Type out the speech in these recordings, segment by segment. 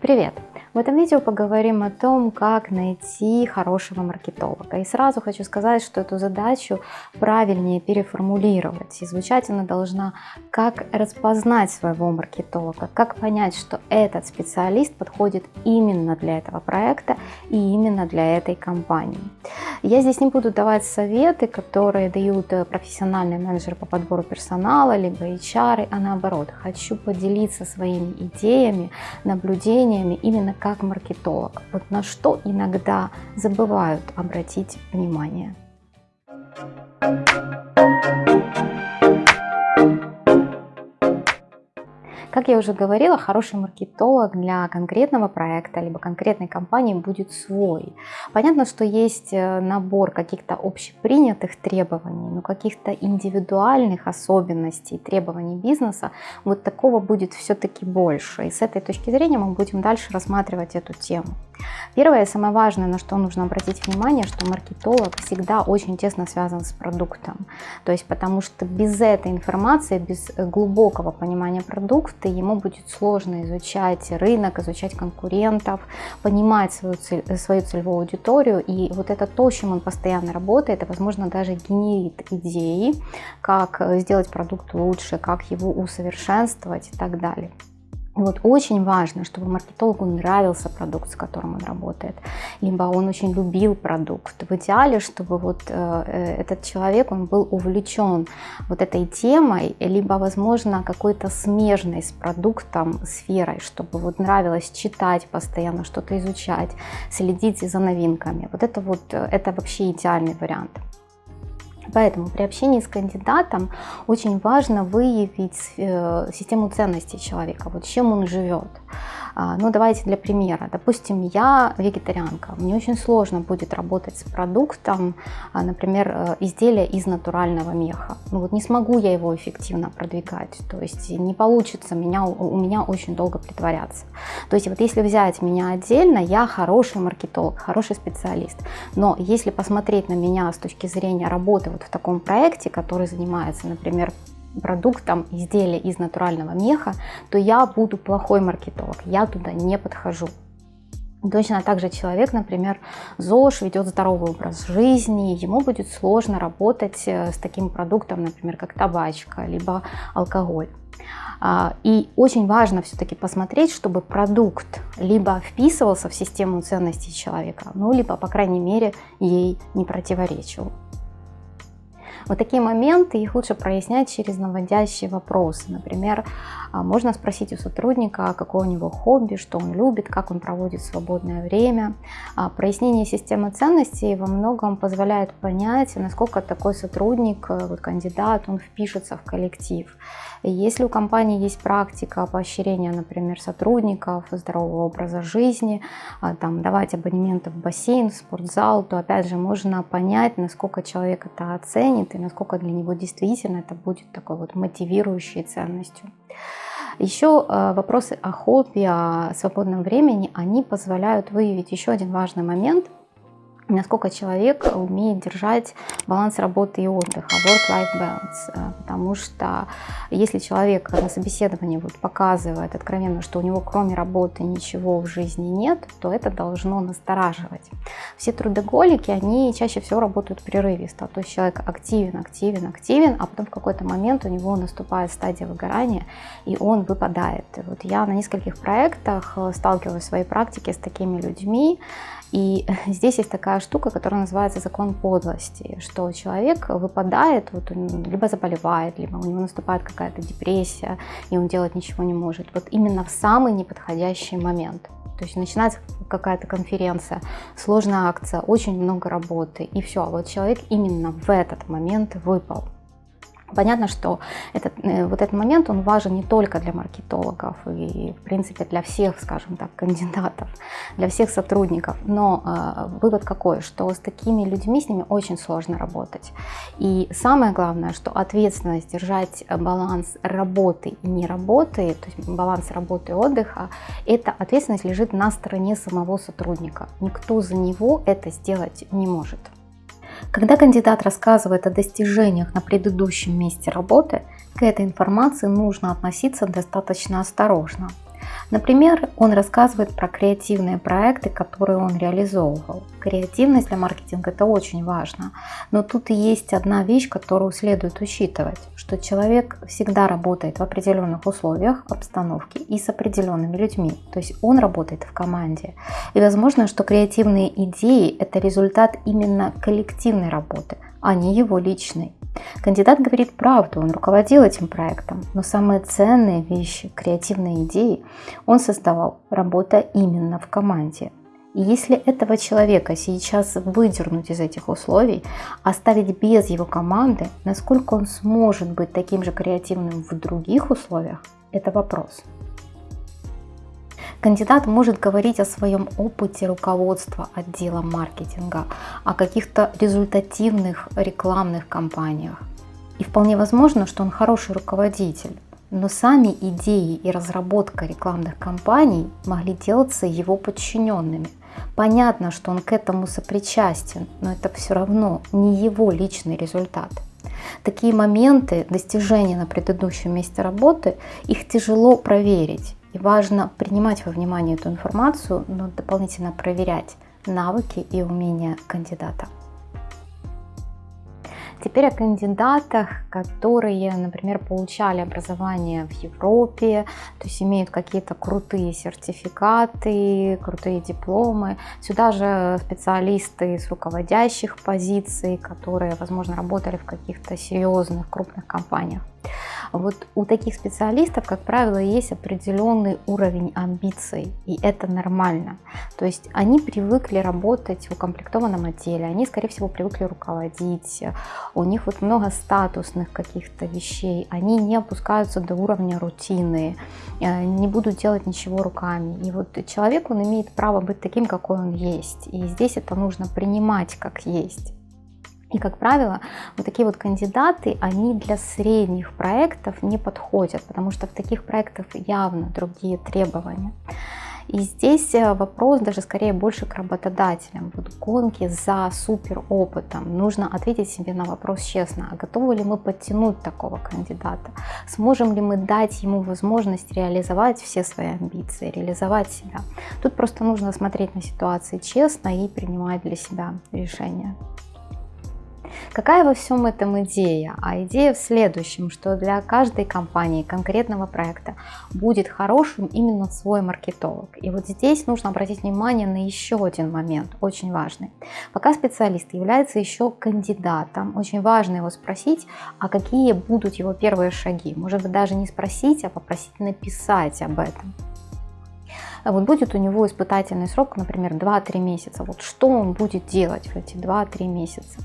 Привет! В этом видео поговорим о том, как найти хорошего маркетолога. И сразу хочу сказать, что эту задачу правильнее переформулировать. И звучать она должна, как распознать своего маркетолога, как понять, что этот специалист подходит именно для этого проекта и именно для этой компании. Я здесь не буду давать советы, которые дают э, профессиональные менеджеры по подбору персонала, либо HR, а наоборот, хочу поделиться своими идеями, наблюдениями именно как маркетолог. Вот на что иногда забывают обратить внимание. Как я уже говорила, хороший маркетолог для конкретного проекта либо конкретной компании будет свой. Понятно, что есть э, набор каких-то общепринятых требований, но каких-то индивидуальных особенностей, требований бизнеса, вот такого будет все-таки больше. И с этой точки зрения мы будем дальше рассматривать эту тему. Первое самое важное, на что нужно обратить внимание, что маркетолог всегда очень тесно связан с продуктом. То есть потому что без этой информации, без глубокого понимания продукта, ему будет сложно изучать рынок, изучать конкурентов, понимать свою, цель, свою целевую аудиторию. И вот это то, чем он постоянно работает, и, возможно, даже генерит идеи, как сделать продукт лучше, как его усовершенствовать и так далее. Вот очень важно, чтобы маркетологу нравился продукт, с которым он работает, либо он очень любил продукт. В идеале, чтобы вот э, э, этот человек, он был увлечен вот этой темой, либо, возможно, какой-то смежной с продуктом сферой, чтобы вот нравилось читать постоянно, что-то изучать, следить за новинками. Вот это вот, э, это вообще идеальный вариант. Поэтому при общении с кандидатом очень важно выявить э, систему ценностей человека, вот чем он живет. А, ну, давайте для примера. Допустим, я вегетарианка. Мне очень сложно будет работать с продуктом, а, например, э, изделия из натурального меха. Ну, вот не смогу я его эффективно продвигать. То есть не получится меня, у меня очень долго притворяться. То есть вот если взять меня отдельно, я хороший маркетолог, хороший специалист. Но если посмотреть на меня с точки зрения работы вот в таком проекте, который занимается, например, продуктом изделия из натурального меха, то я буду плохой маркетолог, я туда не подхожу. Точно так же человек, например, ЗОЖ, ведет здоровый образ жизни, ему будет сложно работать э, с таким продуктом, например, как табачка, либо алкоголь. А, и очень важно все-таки посмотреть, чтобы продукт либо вписывался в систему ценностей человека, ну, либо, по крайней мере, ей не противоречил. Вот такие моменты, их лучше прояснять через наводящие вопросы. Например, а, можно спросить у сотрудника, какое у него хобби, что он любит, как он проводит свободное время. А, прояснение системы ценностей во многом позволяет понять, насколько такой сотрудник, э, вот кандидат, он впишется в коллектив. Если у компании есть практика поощрения, например, сотрудников, здорового образа жизни, а, там, давать абонементы в бассейн, в спортзал, то опять же можно понять, насколько человек это оценит и насколько для него действительно это будет такой вот мотивирующей ценностью. Еще э, вопросы о хобби, о свободном времени, они позволяют выявить еще один важный момент – насколько человек умеет держать баланс работы и отдыха, work-life balance. Э, потому что если человек на собеседовании вот показывает откровенно, что у него кроме работы ничего в жизни нет, то это должно настораживать. Все трудоголики, они чаще всего работают прерывисто. То есть человек активен, активен, активен, а потом в какой-то момент у него наступает стадия выгорания, и он выпадает. И вот я на нескольких проектах э, сталкиваюсь в своей практике с такими людьми, и здесь есть такая штука, которая называется закон подлости, что человек выпадает, вот либо заболевает, либо у него наступает какая-то депрессия, и он делать ничего не может. Вот именно в самый неподходящий момент. То есть начинается какая-то конференция, сложная акция, очень много работы, и все. А вот человек именно в этот момент выпал. Понятно, что этот, э, вот этот момент, он важен не только для маркетологов и, в принципе, для всех, скажем так, кандидатов, для всех сотрудников. Но э, вывод какой, что с такими людьми, с ними очень сложно работать. И самое главное, что ответственность держать баланс работы и не работы, то есть баланс работы и отдыха, эта ответственность лежит на стороне самого сотрудника. Никто за него это сделать не может. Когда кандидат рассказывает о достижениях на предыдущем месте работы, к этой информации нужно относиться достаточно осторожно. Например, он рассказывает про креативные проекты, которые он реализовывал. Креативность для маркетинга – это очень важно. Но тут есть одна вещь, которую следует учитывать, что человек всегда работает в определенных условиях, обстановке и с определенными людьми. То есть он работает в команде. И возможно, что креативные идеи – это результат именно коллективной работы, а не его личной. Кандидат говорит правду, он руководил этим проектом, но самые ценные вещи, креативные идеи он создавал, работая именно в команде. И если этого человека сейчас выдернуть из этих условий, оставить без его команды, насколько он сможет быть таким же креативным в других условиях, это вопрос. Кандидат может говорить о своем опыте руководства отделом маркетинга, о каких-то результативных рекламных кампаниях. И вполне возможно, что он хороший руководитель, но сами идеи и разработка рекламных кампаний могли делаться его подчиненными. Понятно, что он к этому сопричастен, но это все равно не его личный результат. Такие моменты достижения на предыдущем месте работы, их тяжело проверить. И важно принимать во внимание эту информацию, но дополнительно проверять навыки и умения кандидата. Теперь о кандидатах, которые, например, получали образование в Европе, то есть имеют какие-то крутые сертификаты, крутые дипломы. Сюда же специалисты с руководящих позиций, которые, возможно, работали в каких-то серьезных крупных компаниях. Вот у таких специалистов, как правило, есть определенный уровень амбиций, и это нормально. То есть они привыкли работать в укомплектованном отделе, они, скорее всего, привыкли руководить, у них вот много статусных каких-то вещей, они не опускаются до уровня рутины, э, не будут делать ничего руками. И вот человек, он имеет право быть таким, какой он есть. И здесь это нужно принимать как есть. И, как правило, вот такие вот кандидаты, они для средних проектов не подходят, потому что в таких проектах явно другие требования. И здесь э, вопрос даже скорее больше к работодателям. Вот гонки за супер опытом. Нужно ответить себе на вопрос честно, а готовы ли мы подтянуть такого кандидата? Сможем ли мы дать ему возможность реализовать все свои амбиции, реализовать себя? Тут просто нужно смотреть на ситуации честно и принимать для себя решения. Какая во всем этом идея? А идея в следующем, что для каждой компании, конкретного проекта будет хорошим именно свой маркетолог. И вот здесь нужно обратить внимание на еще один момент, очень важный. Пока специалист является еще кандидатом, очень важно его спросить, а какие будут его первые шаги. Может быть даже не спросить, а попросить написать об этом вот будет у него испытательный срок, например, 2-3 месяца. Вот что он будет делать в эти 2-3 месяца?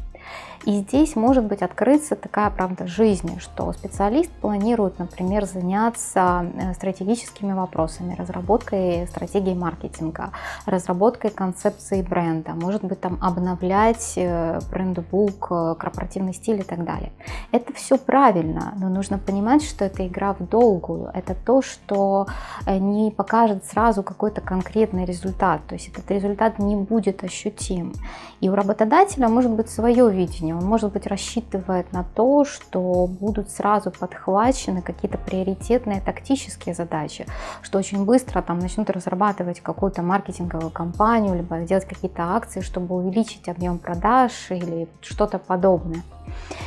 И здесь может быть открыться такая правда жизни, что специалист планирует, например, заняться э, стратегическими вопросами, разработкой стратегии маркетинга, разработкой концепции бренда, может быть там обновлять э, брендбук, э, корпоративный стиль и так далее. Это все правильно, но нужно понимать, что это игра в долгую, это то, что не покажет сразу какой-то конкретный результат, то есть этот результат не будет ощутим. И у работодателя может быть свое видение, он, может быть, рассчитывает на то, что будут сразу подхвачены какие-то приоритетные тактические задачи, что очень быстро там начнут разрабатывать какую-то маркетинговую кампанию, либо делать какие-то акции, чтобы увеличить объем продаж или что-то подобное.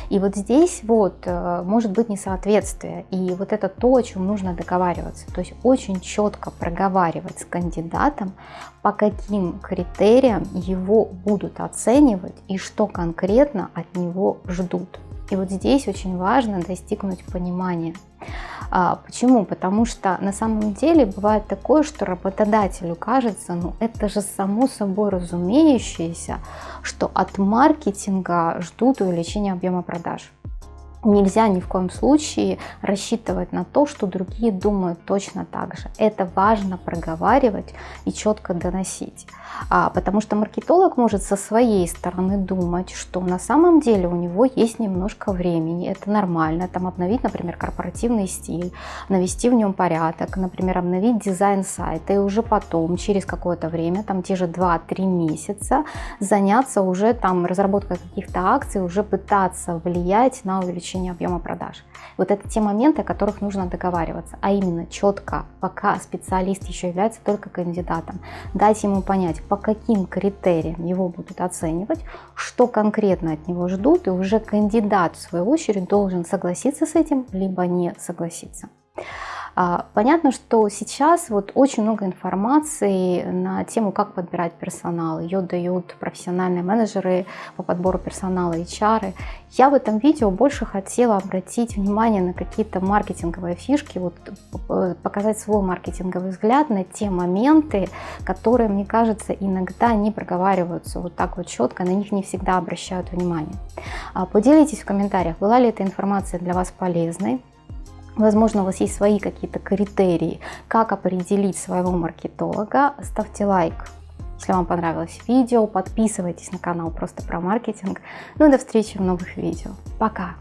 И вот здесь вот э, может быть несоответствие. И вот это то, о чем нужно договариваться. То есть очень четко проговаривать с кандидатом, по каким критериям его будут оценивать и что конкретно от него ждут. И вот здесь очень важно достигнуть понимания. А, почему? Потому что на самом деле бывает такое, что работодателю кажется, ну это же само собой разумеющееся, что от маркетинга ждут увеличения объема продаж. Нельзя ни в коем случае рассчитывать на то, что другие думают точно так же. Это важно проговаривать и четко доносить. А, потому что маркетолог может со своей стороны думать, что на самом деле у него есть немножко времени, это нормально, там обновить, например, корпоративный стиль, навести в нем порядок, например, обновить дизайн сайта и уже потом, через какое-то время, там те же 2-3 месяца, заняться уже там разработкой каких-то акций, уже пытаться влиять на увеличение увеличения объема продаж. Вот это те моменты, о которых нужно договариваться, а именно четко, пока специалист еще является только кандидатом, дать ему понять, по каким критериям его будут оценивать, что конкретно от него ждут, и уже кандидат в свою очередь должен согласиться с этим, либо не согласиться. А, понятно, что сейчас вот очень много информации на тему, как подбирать персонал. Ее дают профессиональные менеджеры по подбору персонала, HR. Я в этом видео больше хотела обратить внимание на какие-то маркетинговые фишки, вот, э, показать свой маркетинговый взгляд на те моменты, которые, мне кажется, иногда не проговариваются вот так вот четко, на них не всегда обращают внимание. А, поделитесь в комментариях, была ли эта информация для вас полезной. Возможно, у вас есть свои какие-то критерии, как определить своего маркетолога. Ставьте лайк, если вам понравилось видео. Подписывайтесь на канал просто про маркетинг. Ну и до встречи в новых видео. Пока!